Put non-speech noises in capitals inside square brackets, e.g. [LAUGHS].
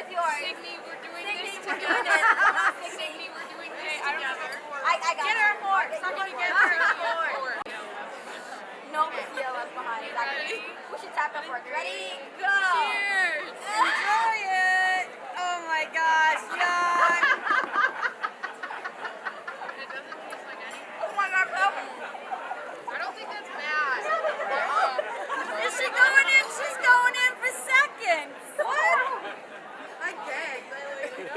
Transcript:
Where's yours? Signy, we're doing Signy, this we're together. doing. [LAUGHS] Signy, we're doing this together. I, I got Get it. her more. Get Somebody your get her more. [LAUGHS] No, Lucia left behind. Exactly. We should tap that fork. Ready? Go. Cheers. Enjoy it.